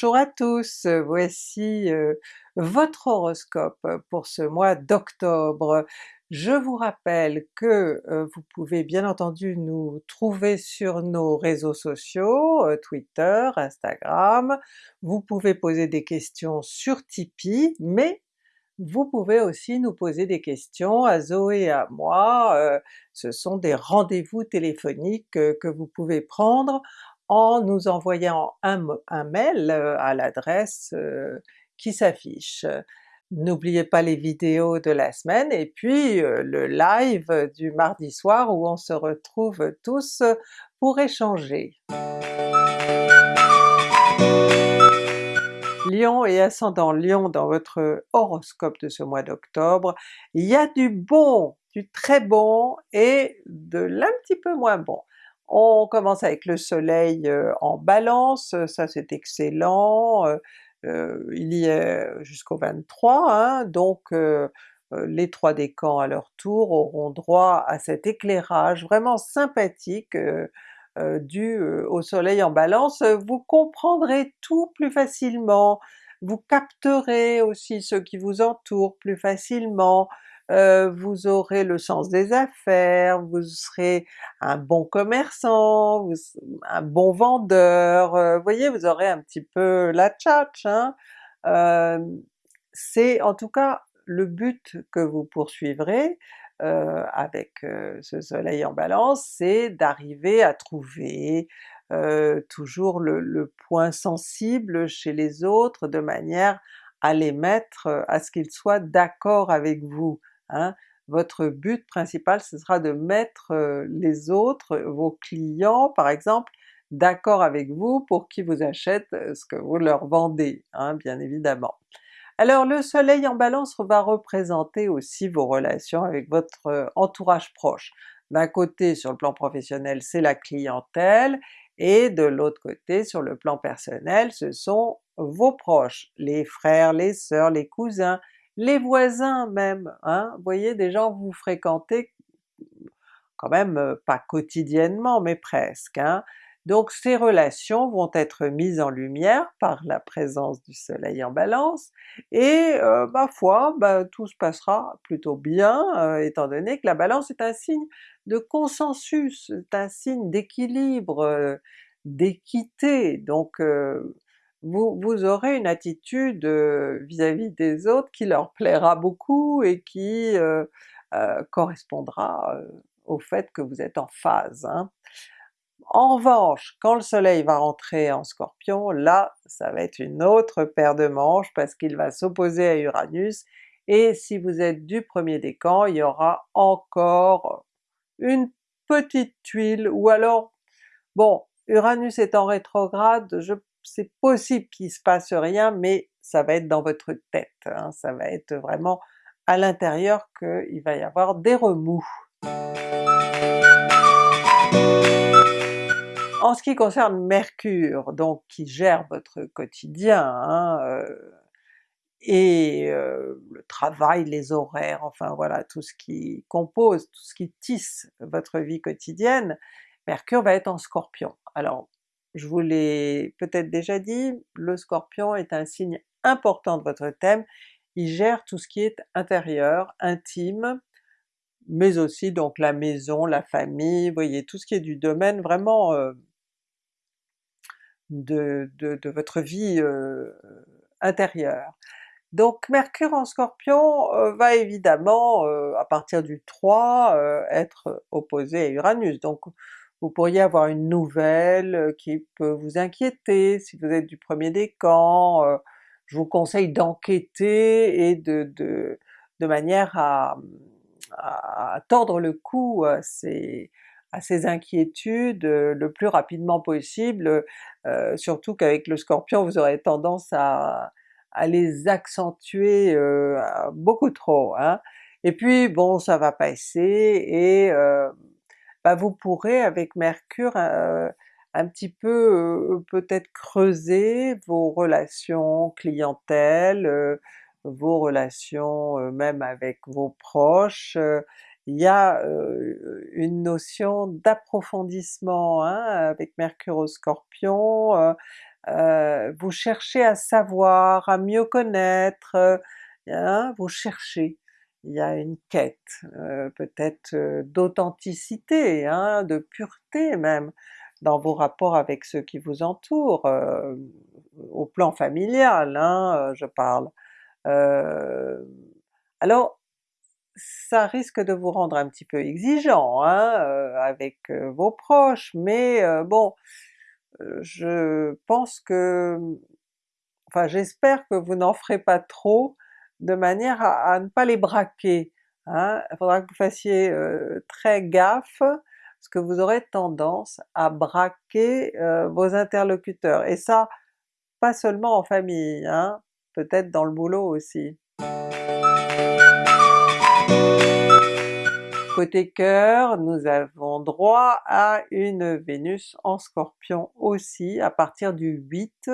Bonjour à tous, voici euh, votre horoscope pour ce mois d'octobre. Je vous rappelle que euh, vous pouvez bien entendu nous trouver sur nos réseaux sociaux, euh, Twitter, Instagram, vous pouvez poser des questions sur Tipeee, mais vous pouvez aussi nous poser des questions à Zoé et à moi, ce sont des rendez-vous téléphoniques que vous pouvez prendre en nous envoyant un, mail euh, à l'adresse euh, qui s'affiche. N'oubliez pas les vidéos de la semaine et puis euh, le live du mardi soir où on se retrouve tous pour échanger. Lion et ascendant Lion dans votre horoscope de ce mois d'octobre, il y a du bon, du très bon et de l'un petit peu moins bon. On commence avec le soleil euh, en balance, ça c'est excellent, euh, euh, il y est jusqu'au 23, hein, donc les trois décans à leur tour auront droit à cet éclairage vraiment sympathique dû au soleil en balance. Vous comprendrez tout plus facilement, vous capterez aussi ceux qui vous entourent plus facilement, euh, vous aurez le sens des affaires, vous serez un bon commerçant, vous, un bon vendeur, euh, vous voyez, vous aurez un petit peu la tchatch, hein? Euh, c'est en tout cas le but que vous poursuivrez avec ce soleil en balance, c'est d'arriver à trouver toujours le, point sensible chez les autres de manière à les mettre, à ce qu'ils soient d'accord avec vous. Hein. Votre but principal ce sera de mettre les autres, vos clients par exemple, d'accord avec vous pour qu'ils vous achètent ce que vous leur vendez, hein, bien évidemment. Alors le soleil en balance va représenter aussi vos relations avec votre entourage proche. D'un côté sur le plan professionnel c'est la clientèle, et de l'autre côté sur le plan personnel ce sont vos proches, les frères, les sœurs, les cousins, les voisins même, hein, vous voyez des gens vous fréquentez quand même euh, pas quotidiennement mais presque, hein. donc ces relations vont être mises en lumière par la présence du soleil en balance, et euh, ma foi, bah, tout se passera plutôt bien, euh, étant donné que la balance est un signe de consensus, c'est un signe d'équilibre, d'équité, donc vous, aurez une attitude vis-à-vis des autres qui leur plaira beaucoup et qui correspondra au fait que vous êtes en phase. Hein. En revanche, quand le soleil va rentrer en Scorpion, là ça va être une autre paire de manches parce qu'il va s'opposer à Uranus, et si vous êtes du premier décan, il y aura encore une petite tuile, ou alors, bon, Uranus est en rétrograde, je c'est possible qu'il se passe rien, mais ça va être dans votre tête, hein. ça va être vraiment à l'intérieur qu'il va y avoir des remous. En ce qui concerne Mercure, donc qui gère votre quotidien, hein, euh, et euh, le travail, les horaires, enfin voilà tout ce qui compose, tout ce qui tisse votre vie quotidienne, Mercure va être en Scorpion. Alors je vous l'ai peut-être déjà dit, le Scorpion est un signe important de votre thème, il gère tout ce qui est intérieur, intime, mais aussi donc la maison, la famille, vous voyez, tout ce qui est du domaine vraiment euh, de, votre vie euh, intérieure. Donc Mercure en Scorpion euh, va évidemment à partir du 3 être opposé à Uranus, donc vous pourriez avoir une nouvelle euh, qui peut vous inquiéter si vous êtes du premier décan, euh, je vous conseille d'enquêter et de, de, de, manière à, à, tordre le cou à ces, à ces inquiétudes euh, le plus rapidement possible, surtout qu'avec le Scorpion vous aurez tendance à, à les accentuer beaucoup trop. Hein. Et puis bon ça va passer et bah, vous pourrez avec Mercure euh, un petit peu peut-être creuser vos relations clientèle, vos relations même avec vos proches, il y a une notion d'approfondissement hein, avec Mercure au Scorpion, vous cherchez à savoir, à mieux connaître, hein, vous cherchez. Il y a une quête, peut-être d'authenticité, hein, de pureté même, dans vos rapports avec ceux qui vous entourent, au plan familial hein, je parle. alors ça risque de vous rendre un petit peu exigeant hein, avec vos proches, mais bon, je pense que, enfin j'espère que vous n'en ferez pas trop, de manière à, ne pas les braquer. Hein. Il faudra que vous fassiez très gaffe, parce que vous aurez tendance à braquer vos interlocuteurs, et ça pas seulement en famille, hein, peut-être dans le boulot aussi. Côté cœur, nous avons droit à une Vénus en Scorpion aussi à partir du 8.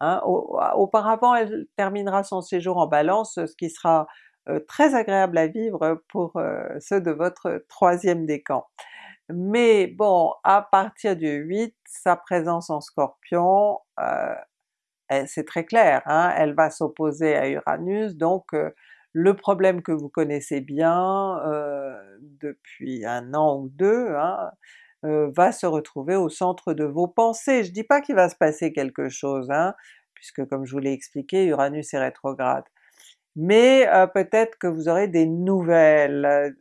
Hein. Auparavant elle terminera son séjour en Balance, ce qui sera euh, très agréable à vivre pour euh, ceux de votre troisième décan. Mais bon, à partir du 8, sa présence en Scorpion, euh, c'est très clair, hein, elle va s'opposer à Uranus, donc le problème que vous connaissez bien depuis un an ou deux hein, euh, va se retrouver au centre de vos pensées. Je dis pas qu'il va se passer quelque chose, hein, puisque comme je vous l'ai expliqué, Uranus est rétrograde. Mais euh, peut-être que vous aurez des nouvelles,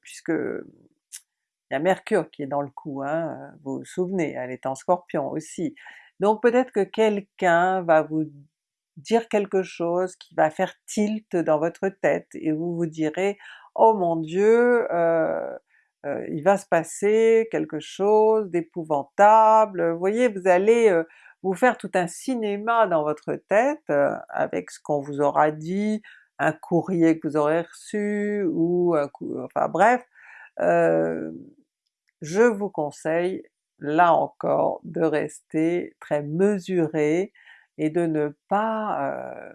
puisque il y a Mercure qui est dans le coup, hein, vous vous souvenez, elle est en Scorpion aussi. Donc peut-être que quelqu'un va vous dire quelque chose qui va faire tilt dans votre tête et vous vous direz oh mon Dieu, euh, euh, il va se passer quelque chose d'épouvantable, vous voyez, vous allez euh, vous faire tout un cinéma dans votre tête avec ce qu'on vous aura dit, un courrier que vous aurez reçu, ou un coup, enfin bref, je vous conseille là encore de rester très mesuré, et de ne pas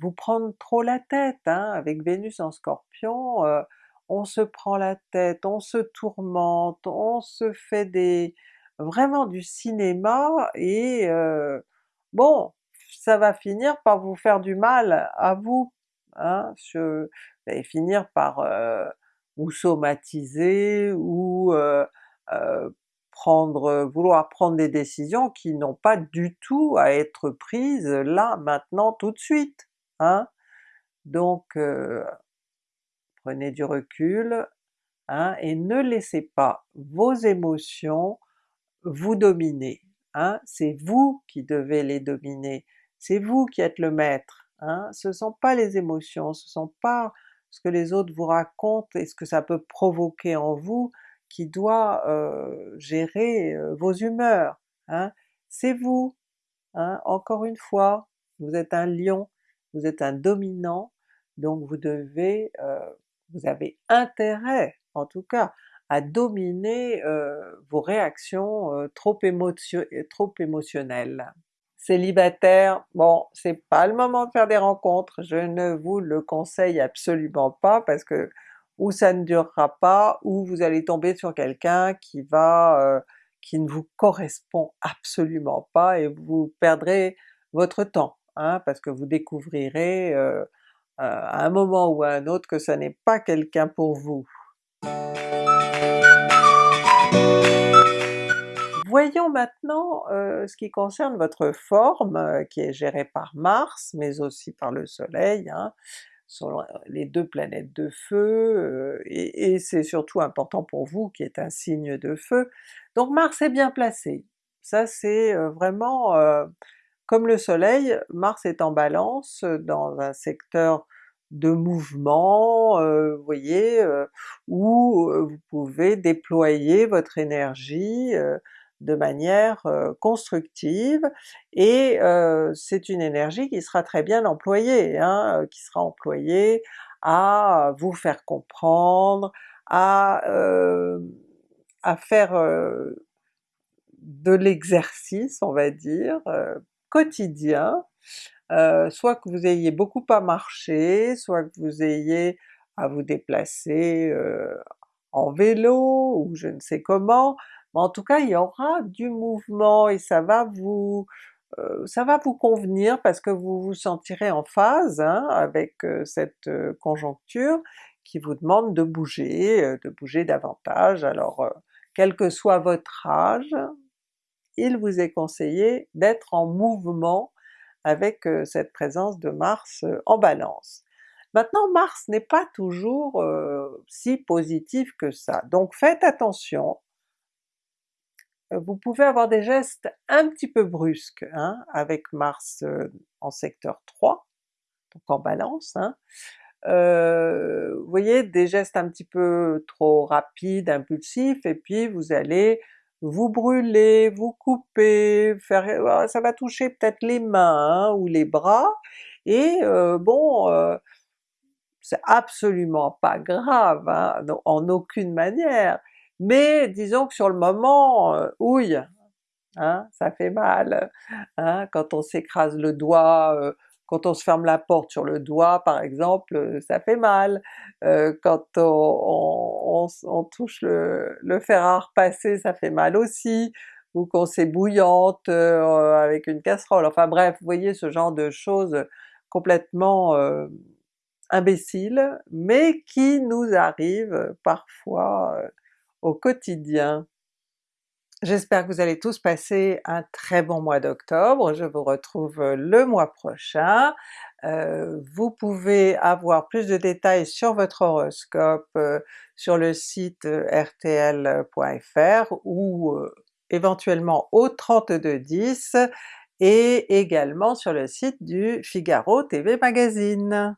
vous prendre trop la tête. Hein. Avec Vénus en Scorpion, on se prend la tête, on se tourmente, on se fait des vraiment du cinéma et bon, ça va finir par vous faire du mal à vous. Hein. finir par vous somatiser ou prendre, vouloir prendre des décisions qui n'ont pas du tout à être prises là, maintenant, tout de suite. Hein? Donc prenez du recul, hein, et ne laissez pas vos émotions vous dominer. Hein? C'est vous qui devez les dominer, c'est vous qui êtes le maître. Hein? Ce ne sont pas les émotions, ce ne sont pas ce que les autres vous racontent et ce que ça peut provoquer en vous, qui doit gérer vos humeurs. Hein. C'est vous! Hein. Encore une fois, vous êtes un lion, vous êtes un dominant, donc vous devez, vous avez intérêt en tout cas à dominer vos réactions trop, trop émotionnelles. Célibataire, bon c'est pas le moment de faire des rencontres, je ne vous le conseille absolument pas parce que ou ça ne durera pas, ou vous allez tomber sur quelqu'un qui va euh, qui ne vous correspond absolument pas et vous perdrez votre temps, hein, parce que vous découvrirez euh, euh, à un moment ou à un autre que ça n'est pas quelqu'un pour vous. Voyons maintenant ce qui concerne votre forme, qui est gérée par Mars, mais aussi par le Soleil. Hein les deux planètes de feu, et, c'est surtout important pour vous qui êtes un signe de feu. Donc Mars est bien placé, ça c'est vraiment comme le soleil, Mars est en balance dans un secteur de mouvement, vous voyez, où vous pouvez déployer votre énergie de manière constructive, et c'est une énergie qui sera très bien employée, hein, qui sera employée à vous faire comprendre, à, à faire de l'exercice, on va dire, quotidien, soit que vous ayez beaucoup à marcher, soit que vous ayez à vous déplacer en vélo ou je ne sais comment, mais en tout cas il y aura du mouvement et ça va vous euh, ça va vous convenir parce que vous vous sentirez en phase hein, avec euh, cette euh, conjoncture qui vous demande de bouger, de bouger davantage. Alors quel que soit votre âge, il vous est conseillé d'être en mouvement avec cette présence de Mars en Balance. Maintenant Mars n'est pas toujours si positif que ça, donc faites attention euh, vous pouvez avoir des gestes un petit peu brusques hein, avec Mars euh, en secteur 3, donc en Balance, hein. euh, vous voyez des gestes un petit peu trop rapides, impulsifs, et puis vous allez vous brûler, vous couper, faire, ça va toucher peut-être les mains hein, ou les bras, et bon, c'est absolument pas grave, hein, en aucune manière, mais disons que sur le moment, euh, ouille, hein, ça fait mal, hein, quand on s'écrase le doigt, euh, quand on se ferme la porte sur le doigt par exemple, euh, ça fait mal, quand on, touche le, fer à repasser ça fait mal aussi, ou qu'on s'ébouillante avec une casserole, enfin bref, vous voyez ce genre de choses complètement imbéciles, mais qui nous arrivent parfois au quotidien. J'espère que vous allez tous passer un très bon mois d'octobre, je vous retrouve euh, le mois prochain. Euh, vous pouvez avoir plus de détails sur votre horoscope euh, sur le site rtl.fr ou éventuellement au 3210 et également sur le site du Figaro TV Magazine.